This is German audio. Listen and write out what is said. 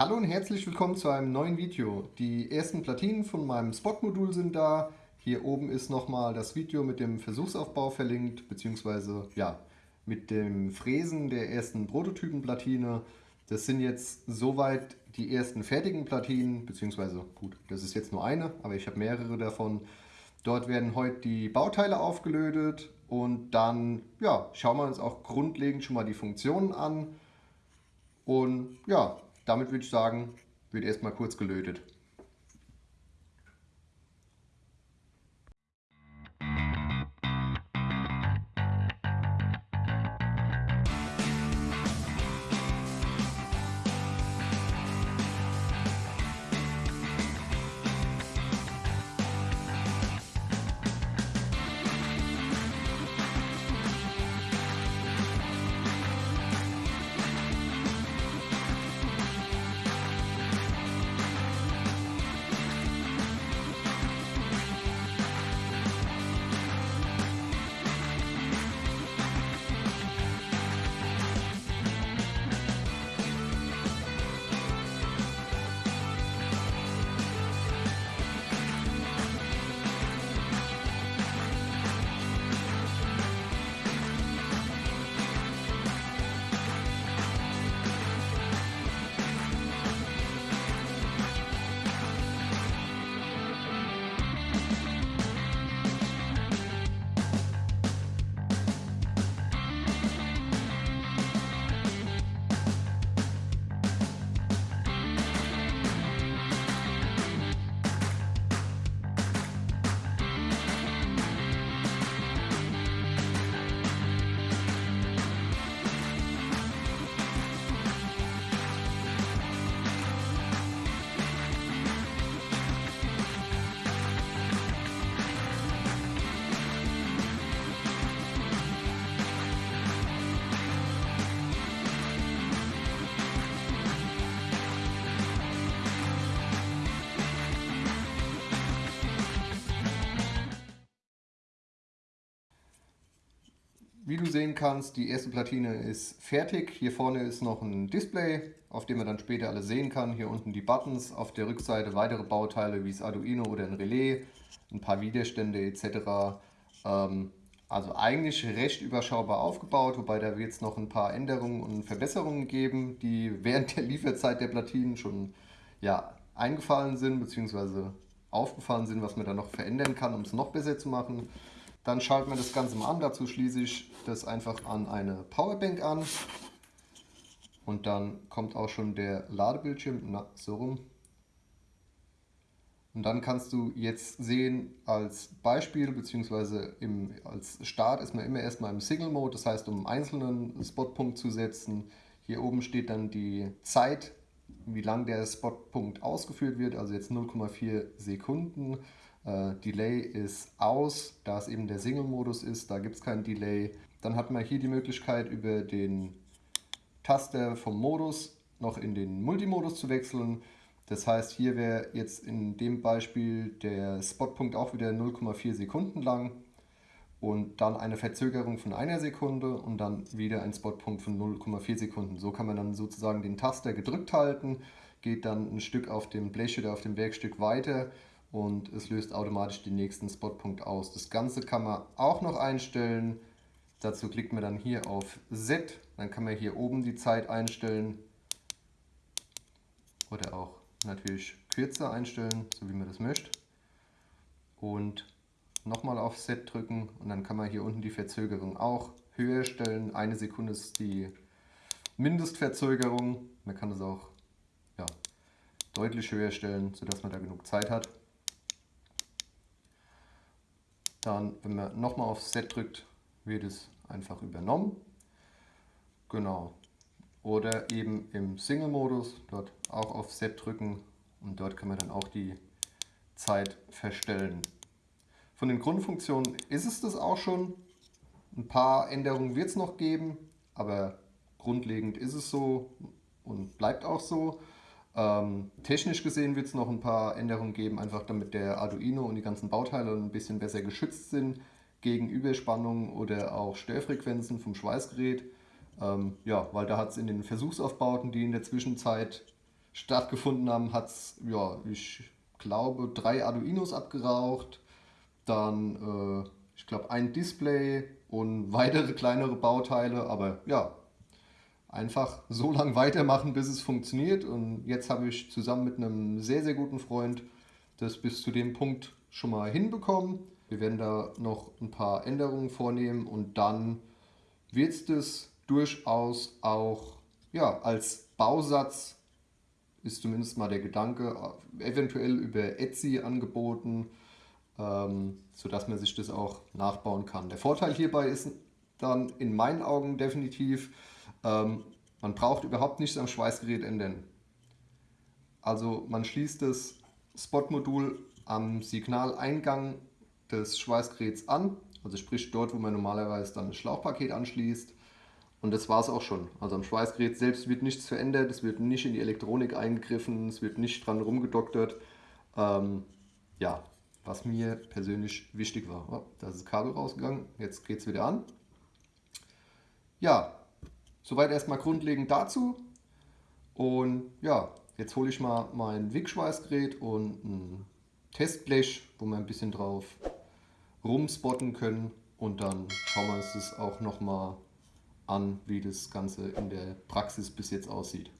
Hallo und herzlich willkommen zu einem neuen Video. Die ersten Platinen von meinem Spot-Modul sind da. Hier oben ist nochmal das Video mit dem Versuchsaufbau verlinkt, beziehungsweise ja, mit dem Fräsen der ersten Prototypenplatine. Das sind jetzt soweit die ersten fertigen Platinen, beziehungsweise gut, das ist jetzt nur eine, aber ich habe mehrere davon. Dort werden heute die Bauteile aufgelötet und dann ja, schauen wir uns auch grundlegend schon mal die Funktionen an. Und ja, damit würde ich sagen, wird erstmal kurz gelötet. Wie du sehen kannst, die erste Platine ist fertig. Hier vorne ist noch ein Display, auf dem man dann später alles sehen kann. Hier unten die Buttons, auf der Rückseite weitere Bauteile wie das Arduino oder ein Relais, ein paar Widerstände etc. Ähm, also eigentlich recht überschaubar aufgebaut, wobei da wird es noch ein paar Änderungen und Verbesserungen geben, die während der Lieferzeit der Platinen schon ja, eingefallen sind bzw. aufgefallen sind, was man da noch verändern kann, um es noch besser zu machen. Dann schalten wir das Ganze mal an. Dazu schließe ich das einfach an eine Powerbank an. Und dann kommt auch schon der Ladebildschirm, na, so rum. Und dann kannst du jetzt sehen, als Beispiel bzw. als Start ist man immer erstmal im Single Mode, das heißt um einen einzelnen Spotpunkt zu setzen. Hier oben steht dann die Zeit, wie lang der Spotpunkt ausgeführt wird, also jetzt 0,4 Sekunden. Äh, Delay ist aus, da es eben der Single-Modus ist, da gibt es kein Delay. Dann hat man hier die Möglichkeit über den Taster vom Modus noch in den Multimodus zu wechseln. Das heißt, hier wäre jetzt in dem Beispiel der Spotpunkt auch wieder 0,4 Sekunden lang und dann eine Verzögerung von einer Sekunde und dann wieder ein Spotpunkt von 0,4 Sekunden. So kann man dann sozusagen den Taster gedrückt halten, geht dann ein Stück auf dem Blech oder auf dem Werkstück weiter und es löst automatisch den nächsten Spotpunkt aus. Das Ganze kann man auch noch einstellen. Dazu klickt man dann hier auf Set, dann kann man hier oben die Zeit einstellen oder auch natürlich kürzer einstellen, so wie man das möchte. Und nochmal auf Set drücken und dann kann man hier unten die Verzögerung auch höher stellen. Eine Sekunde ist die Mindestverzögerung. Man kann das auch ja, deutlich höher stellen, sodass man da genug Zeit hat. Dann, wenn man nochmal auf Set drückt, wird es einfach übernommen. Genau. Oder eben im Single-Modus, dort auch auf Set drücken und dort kann man dann auch die Zeit verstellen. Von den Grundfunktionen ist es das auch schon. Ein paar Änderungen wird es noch geben, aber grundlegend ist es so und bleibt auch so. Ähm, technisch gesehen wird es noch ein paar Änderungen geben, einfach damit der Arduino und die ganzen Bauteile ein bisschen besser geschützt sind gegen Überspannungen oder auch Störfrequenzen vom Schweißgerät. Ähm, ja, weil da hat es in den Versuchsaufbauten, die in der Zwischenzeit stattgefunden haben, hat es, ja, ich glaube, drei Arduinos abgeraucht, dann, äh, ich glaube, ein Display und weitere kleinere Bauteile, aber ja, einfach so lange weitermachen, bis es funktioniert. Und jetzt habe ich zusammen mit einem sehr, sehr guten Freund das bis zu dem Punkt schon mal hinbekommen. Wir werden da noch ein paar Änderungen vornehmen und dann wird es das durchaus auch ja, als Bausatz, ist zumindest mal der Gedanke, eventuell über Etsy angeboten, ähm, sodass man sich das auch nachbauen kann. Der Vorteil hierbei ist dann in meinen Augen definitiv, ähm, man braucht überhaupt nichts am Schweißgerät ändern. Also man schließt das Spot-Modul am Signaleingang des Schweißgeräts an, also sprich dort, wo man normalerweise dann das Schlauchpaket anschließt. Und das war es auch schon. Also am Schweißgerät selbst wird nichts verändert, es wird nicht in die Elektronik eingegriffen, es wird nicht dran rumgedoktert. Ähm, ja, was mir persönlich wichtig war. Oh, da ist das Kabel rausgegangen, jetzt geht es wieder an. Ja, soweit erstmal grundlegend dazu. Und ja, jetzt hole ich mal mein Wickschweißgerät und ein Testblech, wo wir ein bisschen drauf rumspotten können. Und dann schauen wir uns das auch nochmal an, wie das Ganze in der Praxis bis jetzt aussieht.